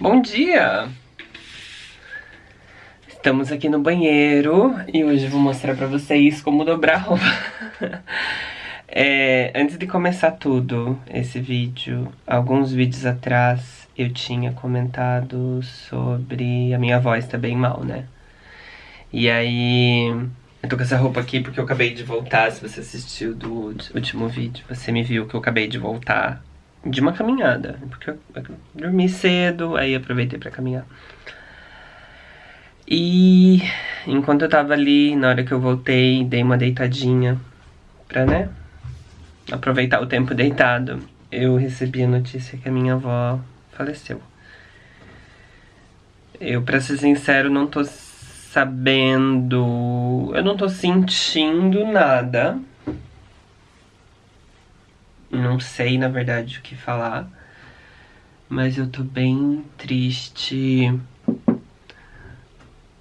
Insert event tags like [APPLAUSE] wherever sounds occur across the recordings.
Bom dia! Estamos aqui no banheiro e hoje eu vou mostrar pra vocês como dobrar roupa. [LAUGHS] é, antes de começar tudo, esse vídeo, alguns vídeos atrás eu tinha comentado sobre a minha voz tá bem mal, né? E aí, eu tô com essa roupa aqui porque eu acabei de voltar, se você assistiu do último vídeo, você me viu que eu acabei de voltar de uma caminhada, porque eu, dormi cedo, aí aproveitei pra caminhar. E enquanto eu tava ali, na hora que eu voltei, dei uma deitadinha pra, né, aproveitar o tempo deitado, eu recebi a notícia que a minha avó faleceu. Eu, pra ser sincero, não tô sabendo... Eu não tô sentindo nada, não sei, na verdade, o que falar. Mas eu tô bem triste.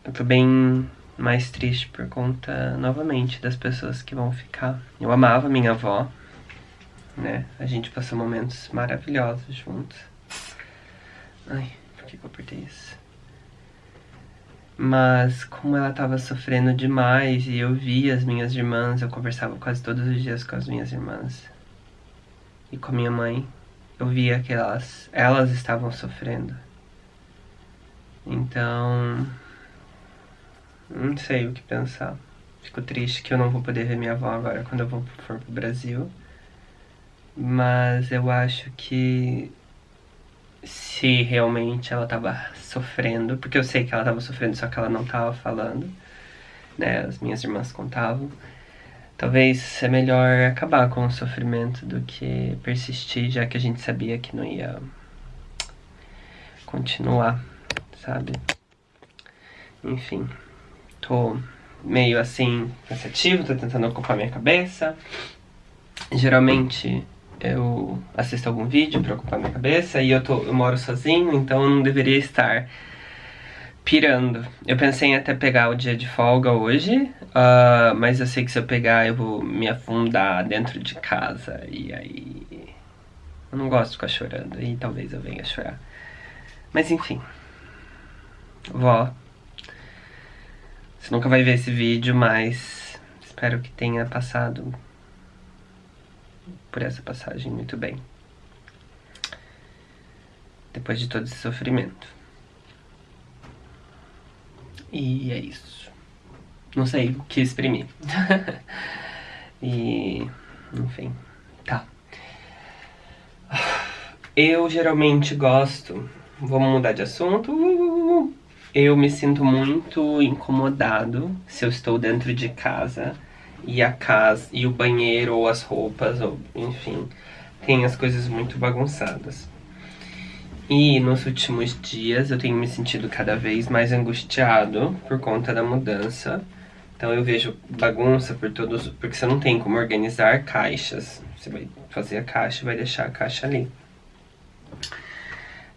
Eu tô bem mais triste por conta, novamente, das pessoas que vão ficar. Eu amava minha avó, né? A gente passou momentos maravilhosos juntos. Ai, por que, que eu apertei isso? Mas como ela tava sofrendo demais e eu via as minhas irmãs, eu conversava quase todos os dias com as minhas irmãs e com a minha mãe, eu via que elas, elas estavam sofrendo. Então, não sei o que pensar. Fico triste que eu não vou poder ver minha avó agora quando eu for pro Brasil. Mas eu acho que se realmente ela tava sofrendo, porque eu sei que ela tava sofrendo, só que ela não tava falando, né? As minhas irmãs contavam. Talvez é melhor acabar com o sofrimento do que persistir, já que a gente sabia que não ia continuar, sabe? Enfim, tô meio assim cansativo, tô tentando ocupar minha cabeça. Geralmente eu assisto algum vídeo pra ocupar minha cabeça e eu, tô, eu moro sozinho, então eu não deveria estar pirando. Eu pensei em até pegar o dia de folga hoje, uh, mas eu sei que se eu pegar eu vou me afundar dentro de casa e aí... Eu não gosto de ficar chorando e talvez eu venha chorar. Mas enfim. Vó. Você nunca vai ver esse vídeo, mas espero que tenha passado por essa passagem muito bem. Depois de todo esse sofrimento. E é isso. Não sei o que exprimir. [LAUGHS] e... enfim, tá. Eu geralmente gosto... Vamos mudar de assunto. Eu me sinto muito incomodado se eu estou dentro de casa e a casa e o banheiro ou as roupas, ou enfim, tem as coisas muito bagunçadas. E nos últimos dias eu tenho me sentido cada vez mais angustiado por conta da mudança. Então eu vejo bagunça por todos, porque você não tem como organizar caixas. Você vai fazer a caixa e vai deixar a caixa ali.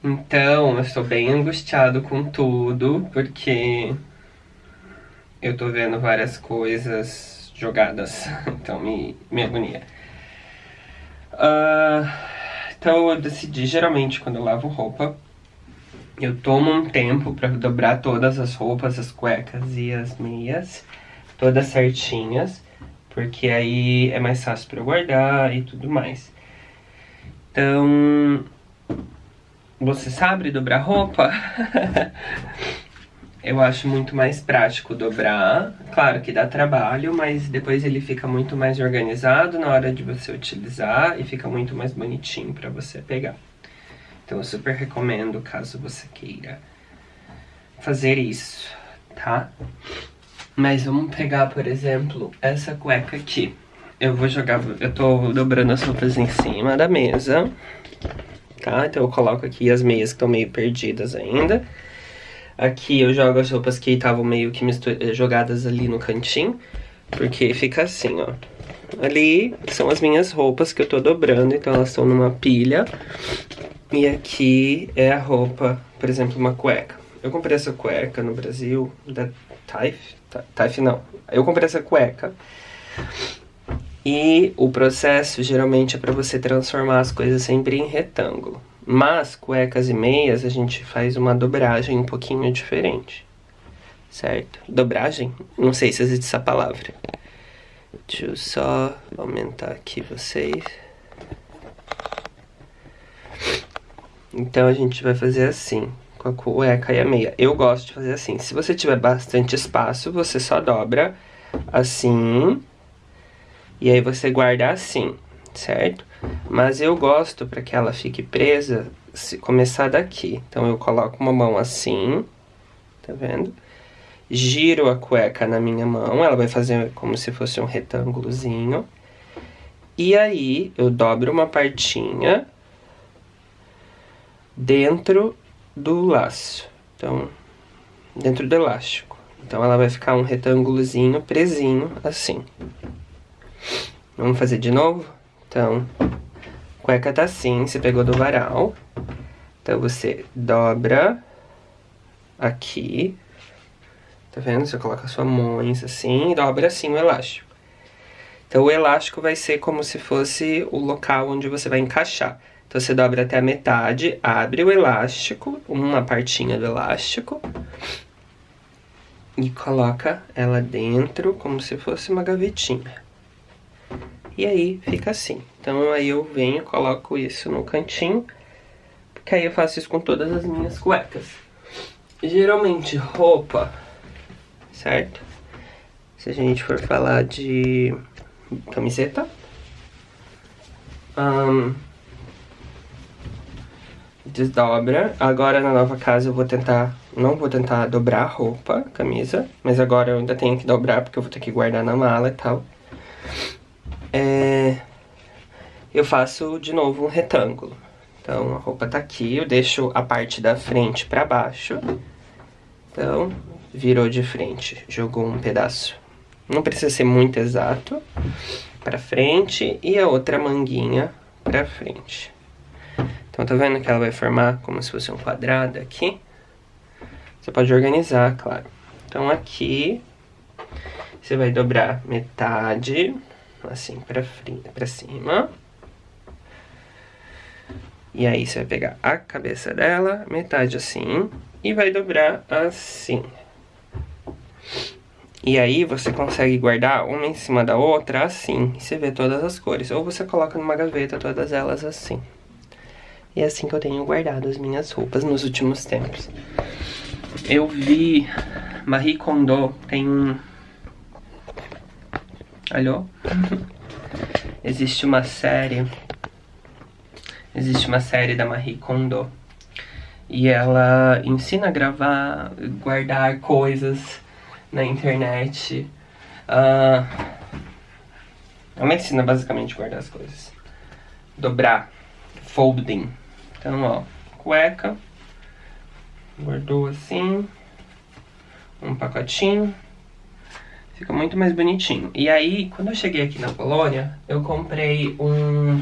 Então eu estou bem angustiado com tudo, porque eu tô vendo várias coisas jogadas, [LAUGHS] então me, me agonia. Uh, então eu decidi, geralmente, quando eu lavo roupa, eu tomo um tempo pra dobrar todas as roupas, as cuecas e as meias, todas certinhas, porque aí é mais fácil pra eu guardar e tudo mais. Então, você sabe dobrar roupa? [LAUGHS] Eu acho muito mais prático dobrar. Claro que dá trabalho, mas depois ele fica muito mais organizado na hora de você utilizar e fica muito mais bonitinho pra você pegar. Então eu super recomendo caso você queira fazer isso, tá? Mas vamos pegar, por exemplo, essa cueca aqui. Eu vou jogar, eu tô dobrando as roupas em cima da mesa, tá? Então eu coloco aqui as meias que estão meio perdidas ainda. Aqui eu jogo as roupas que estavam meio que eh, jogadas ali no cantinho. Porque fica assim, ó. Ali são as minhas roupas que eu tô dobrando, então elas estão numa pilha. E aqui é a roupa, por exemplo, uma cueca. Eu comprei essa cueca no Brasil, da Taif, Taif não. Eu comprei essa cueca. E o processo geralmente é pra você transformar as coisas sempre em retângulo. Mas cuecas e meias a gente faz uma dobragem um pouquinho diferente. Certo? Dobragem? Não sei se existe essa palavra. Deixa eu só aumentar aqui vocês. Então a gente vai fazer assim, com a cueca e a meia. Eu gosto de fazer assim. Se você tiver bastante espaço, você só dobra assim. E aí você guarda assim, certo? Mas eu gosto para que ela fique presa, se começar daqui. Então eu coloco uma mão assim, tá vendo? Giro a cueca na minha mão, ela vai fazer como se fosse um retângulozinho. E aí eu dobro uma partinha dentro do laço. Então, dentro do elástico. Então ela vai ficar um retângulozinho presinho assim. Vamos fazer de novo? Então, cueca tá assim, você pegou do varal. Então você dobra aqui. Tá vendo? Você coloca sua mãos assim e dobra assim o elástico. Então o elástico vai ser como se fosse o local onde você vai encaixar. Então você dobra até a metade, abre o elástico, uma partinha do elástico. E coloca ela dentro como se fosse uma gavetinha. E aí fica assim. Então aí eu venho, coloco isso no cantinho, porque aí eu faço isso com todas as minhas cuecas. Geralmente roupa, certo? Se a gente for falar de camiseta, um, desdobra. Agora na nova casa eu vou tentar, não vou tentar dobrar roupa, camisa, mas agora eu ainda tenho que dobrar porque eu vou ter que guardar na mala e tal é, eu faço de novo um retângulo. Então a roupa tá aqui, eu deixo a parte da frente pra baixo. Então, virou de frente, jogou um pedaço. Não precisa ser muito exato. Pra frente e a outra manguinha pra frente. Então tá vendo que ela vai formar como se fosse um quadrado aqui? Você pode organizar, claro. Então aqui, você vai dobrar metade assim pra, frente, pra cima. E aí você vai pegar a cabeça dela, metade assim, e vai dobrar assim. E aí você consegue guardar uma em cima da outra assim, você vê todas as cores. Ou você coloca numa gaveta todas elas assim. E é assim que eu tenho guardado as minhas roupas nos últimos tempos. Eu vi Marie Kondo, tem um Alô? Existe uma série. Existe uma série da Marie Kondo. E ela ensina a gravar, guardar coisas na internet. Uh, ela ensina basicamente a guardar as coisas. Dobrar. Folding. Então, ó, cueca. Guardou assim. Um pacotinho. Fica muito mais bonitinho. E aí, quando eu cheguei aqui na Polônia, eu comprei um...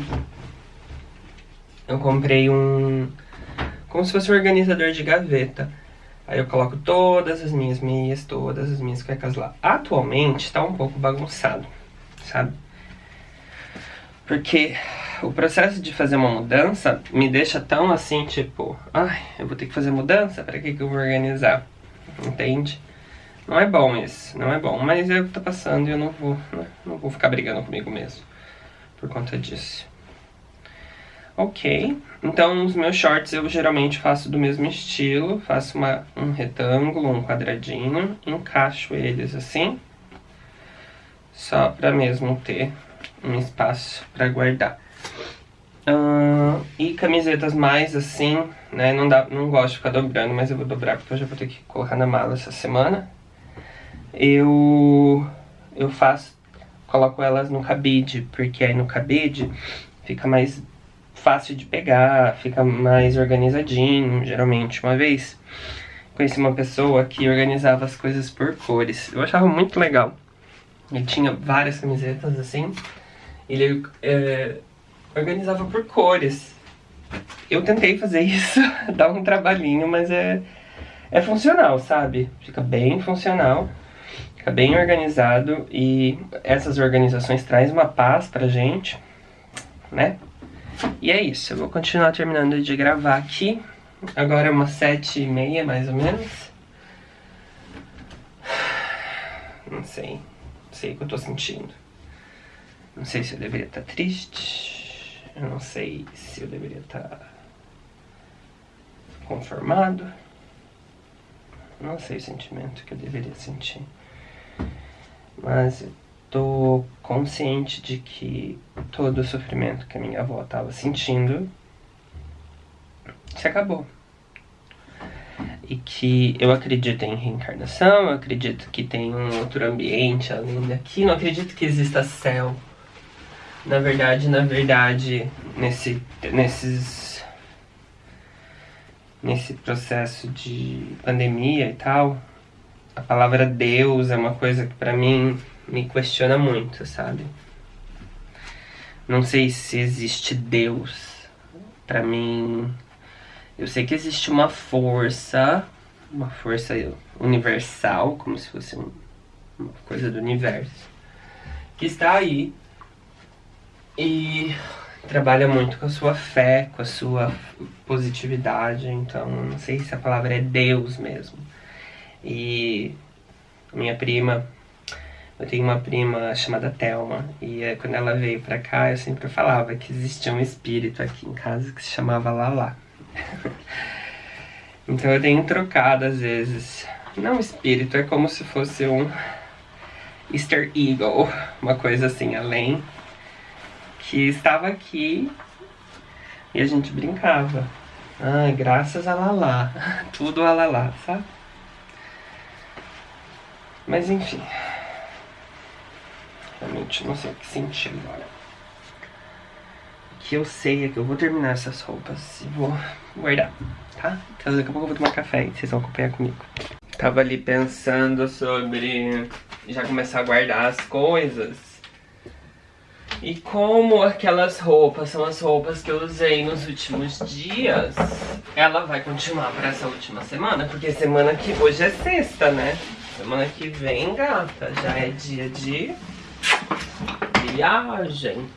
Eu comprei um... Como se fosse um organizador de gaveta. Aí eu coloco todas as minhas meias, todas as minhas cuecas lá. Atualmente tá um pouco bagunçado, sabe? Porque o processo de fazer uma mudança me deixa tão assim, tipo... Ai, eu vou ter que fazer mudança? Pra que que eu vou organizar? Entende? Não é bom isso, não é bom. Mas é o que tá passando e eu não vou, né? não vou ficar brigando comigo mesmo por conta disso. Ok, então os meus shorts eu geralmente faço do mesmo estilo, faço uma, um retângulo, um quadradinho, encaixo eles assim, só para mesmo ter um espaço para guardar. Uh, e camisetas mais assim, né, não, dá, não gosto de ficar dobrando, mas eu vou dobrar porque eu já vou ter que colocar na mala essa semana eu, eu faço, coloco elas no cabide, porque aí no cabide fica mais fácil de pegar, fica mais organizadinho, geralmente. Uma vez conheci uma pessoa que organizava as coisas por cores, eu achava muito legal. Ele tinha várias camisetas assim, ele é, organizava por cores. Eu tentei fazer [LAUGHS] isso, dá um trabalhinho, mas é, é funcional, sabe? Fica bem funcional. Fica bem organizado e essas organizações trazem uma paz pra gente, né? E é isso, eu vou continuar terminando de gravar aqui. Agora é umas sete e meia, mais ou menos. Não sei. Não sei o que eu tô sentindo. Não sei se eu deveria estar tá triste. Eu não sei se eu deveria estar tá conformado. Não sei o sentimento que eu deveria sentir. Mas tô consciente de que todo o sofrimento que a minha avó estava sentindo se acabou. E que eu acredito em reencarnação, eu acredito que tem um outro ambiente além daqui, não acredito que exista céu. Na verdade, na verdade, nesse, nesses, nesse processo de pandemia e tal, a palavra Deus é uma coisa que pra mim me questiona muito, sabe? Não sei se existe Deus. Pra mim, eu sei que existe uma força, uma força universal, como se fosse um, uma coisa do universo, que está aí e trabalha muito com a sua fé, com a sua positividade, então não sei se a palavra é Deus mesmo. E minha prima, eu tenho uma prima chamada Thelma, e é, quando ela veio pra cá eu sempre falava que existia um espírito aqui em casa que se chamava Lala. [LAUGHS] então eu tenho trocado às vezes. Não espírito, é como se fosse um Easter Eagle, uma coisa assim, além, que estava aqui e a gente brincava. Ai, graças a Lala, [LAUGHS] tudo a Lala, sabe? Mas enfim. Realmente não sei o que sentir agora. O que eu sei é que eu vou terminar essas roupas e vou guardar, tá? Então daqui a pouco eu vou tomar café e vocês vão acompanhar comigo. Tava ali pensando sobre já começar a guardar as coisas. E como aquelas roupas são as roupas que eu usei nos últimos dias, ela vai continuar para essa última semana, porque semana que hoje é sexta, né? Semana que vem, gata, já é dia de viagem.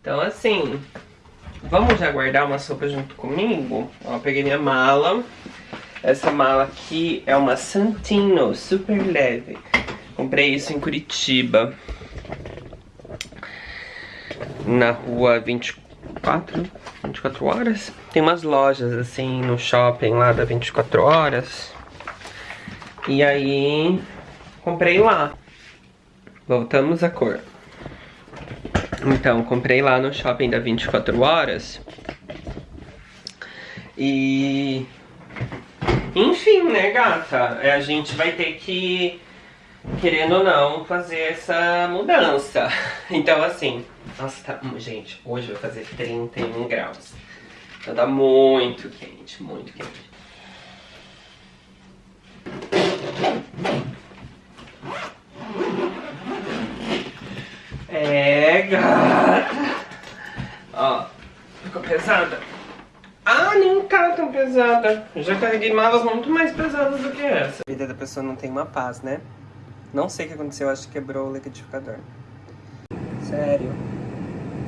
Então, assim, vamos já guardar uma sopa junto comigo? Ó, peguei minha mala. Essa mala aqui é uma Santino, super leve. Comprei isso em Curitiba. Na rua 24, 24 horas. Tem umas lojas, assim, no shopping lá da 24 horas. E aí, comprei lá. Voltamos à cor. Então, comprei lá no shopping da 24 horas. E... Enfim, né, gata? É, a gente vai ter que, querendo ou não, fazer essa mudança. [LAUGHS] Então, assim... Nossa, tá... Gente, hoje vai fazer 31 graus. Então tá muito quente, muito quente. Gata. Ó, ficou pesada? Ah, nem tá tão pesada. Já carreguei malas muito mais pesadas do que essa. A vida da pessoa não tem uma paz, né? Não sei o que aconteceu, acho que quebrou o liquidificador. Sério.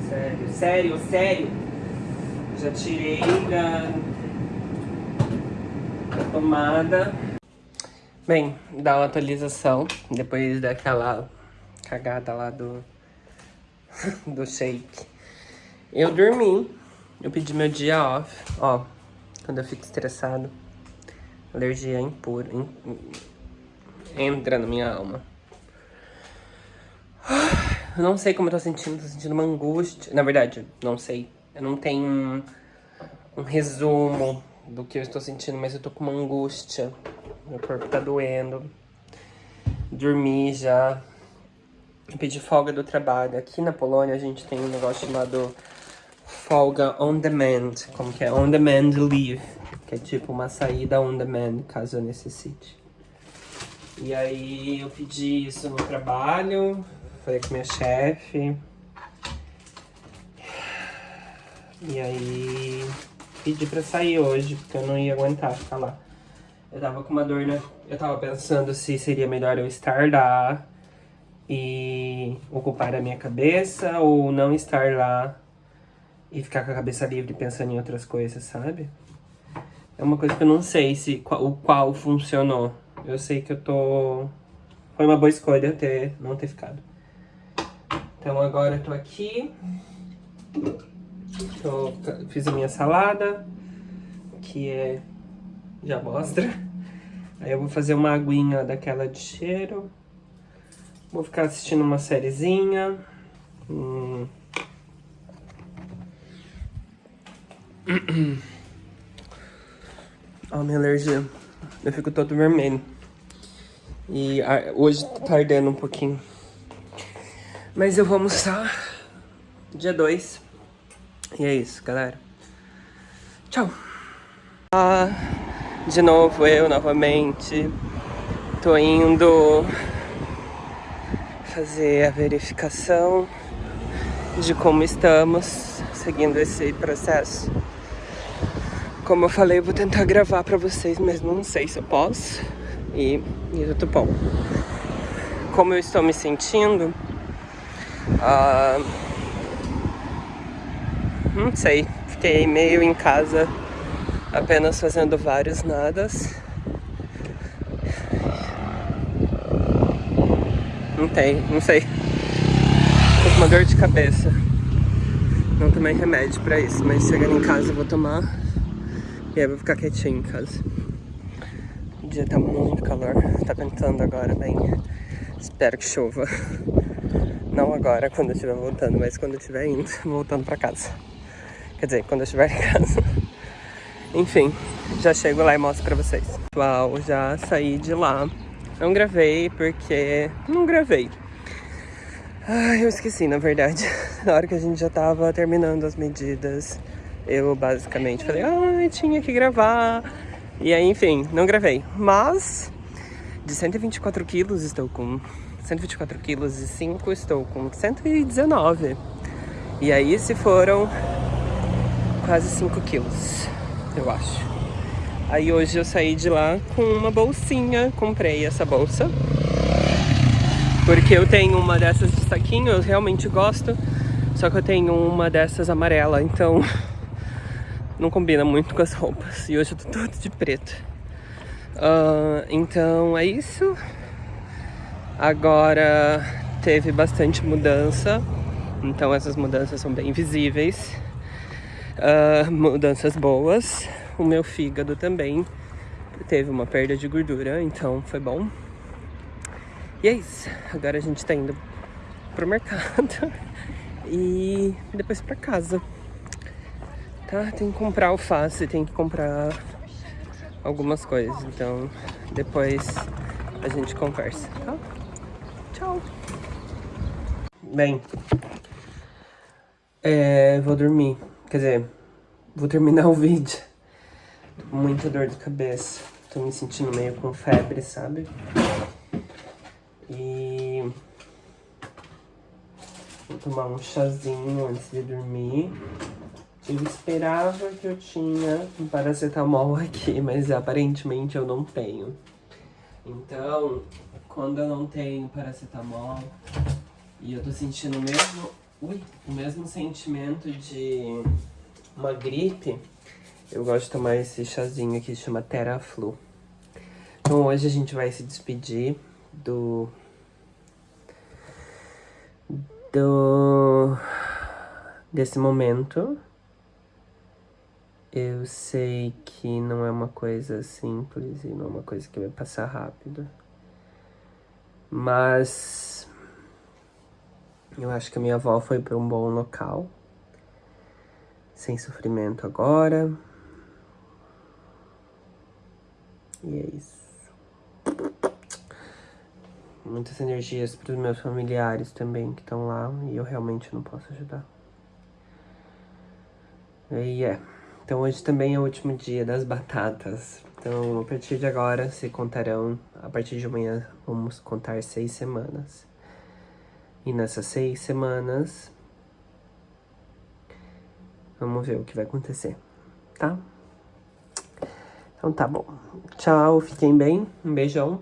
Sério, sério, sério. Já tirei da, da tomada. Bem, dá uma atualização depois daquela cagada lá do, [LAUGHS] do shake. Eu dormi, eu pedi meu dia off, ó, quando eu fico estressado, alergia impura, in, entra na minha alma. Eu [SIGHS] não sei como eu tô sentindo, tô sentindo uma angústia, na verdade, não sei, eu não tenho um, um resumo do que eu estou sentindo, mas eu tô com uma angústia meu corpo tá doendo. Dormi já. Eu pedi folga do trabalho. Aqui na Polônia a gente tem um negócio chamado folga on demand. Como que é? On demand leave. Que é tipo uma saída on demand, caso eu necessite. E aí eu pedi isso no trabalho. Falei com minha chefe. E aí pedi pra sair hoje, porque eu não ia aguentar ficar lá. Eu tava com uma dor, né? Eu tava pensando se seria melhor eu estar lá e ocupar a minha cabeça ou não estar lá e ficar com a cabeça livre pensando em outras coisas, sabe? É uma coisa que eu não sei se o qual funcionou. Eu sei que eu tô... Foi uma boa escolha ter, não ter ficado. Então agora eu tô aqui. Tô, fiz a minha salada, que é... Já mostra. Aí eu vou fazer uma aguinha daquela de cheiro. Vou ficar assistindo uma sériezinha. Hum. [CLEARS THROAT] Oh, minha alergia. Eu fico todo vermelho. E ah, hoje tá ardendo um pouquinho. Mas eu vou almoçar dia 2. E é isso, galera. Tchau. Ah, de novo eu, novamente. Tô indo fazer a verificação de como estamos seguindo esse processo. Como eu falei, eu vou tentar gravar pra vocês, mas não sei se eu posso. E, tô bom. Como eu estou me sentindo, uh, não sei, fiquei meio em casa apenas fazendo vários nadas. Não tem, não sei. Tô com uma dor de cabeça. Não tomei remédio pra isso, mas chegando em casa eu vou tomar. E aí eu vou ficar quietinho em casa. O dia tá muito calor, tá ventando agora bem. Espero que chova. Não agora, quando eu estiver voltando, mas quando eu estiver indo, [LAUGHS] voltando pra casa. Quer dizer, quando eu estiver em casa. Enfim, já chego lá e mostro pra vocês. Pessoal, já saí de lá. Não gravei porque... Não gravei. Ai, eu esqueci, na verdade. [LAUGHS] Na hora que a gente já tava terminando as medidas, eu basicamente falei, ai, tinha que gravar. E aí, enfim, não gravei. Mas, de 124 quilos, estou com 124 quilos e 5, estou com 119. E aí, se foram quase 5 quilos, eu acho. Aí hoje eu saí de lá com uma bolsinha, comprei essa bolsa. Porque eu tenho uma dessas de saquinho, eu realmente gosto. Só que eu tenho uma dessas amarela, então [LAUGHS] não combina muito com as roupas. E hoje eu tô todo de preto. Uh, então é isso. Agora teve bastante mudança. Então essas mudanças são bem visíveis. Uh, mudanças boas o meu fígado também teve uma perda de gordura, então foi bom. E é isso. Agora a gente tá indo pro mercado [LAUGHS] e depois pra casa. Tá? Tem que comprar alface, tem que comprar algumas coisas. Então depois a gente conversa, tá? Tchau! Bem, é, vou dormir. Quer dizer, vou terminar [LAUGHS] o vídeo. Muita dor de cabeça. Tô me sentindo meio com febre, sabe? E... Vou tomar um chazinho antes de dormir. Eu esperava que eu tinha um paracetamol [LAUGHS] aqui, mas aparentemente eu não tenho. Então, quando eu não tenho paracetamol e eu tô sentindo o mesmo, ui, o mesmo sentimento de uma gripe, eu gosto de tomar esse chazinho aqui, chama Teraflu. Então hoje a gente vai se despedir do... Do... Desse momento. Eu sei que não é uma coisa simples e não é uma coisa que vai passar rápido. Mas... Eu acho que a minha avó foi para um bom local. Sem sofrimento agora. E é isso. Muitas energias para os meus familiares também que estão lá e eu realmente não posso ajudar. E é. Então hoje também é o último dia das batatas. Então a partir de agora se contarão, a partir de amanhã vamos contar seis semanas. E nessas seis semanas, vamos ver o que vai acontecer, tá? Então tá bom. Tchau, fiquem bem. Um beijão.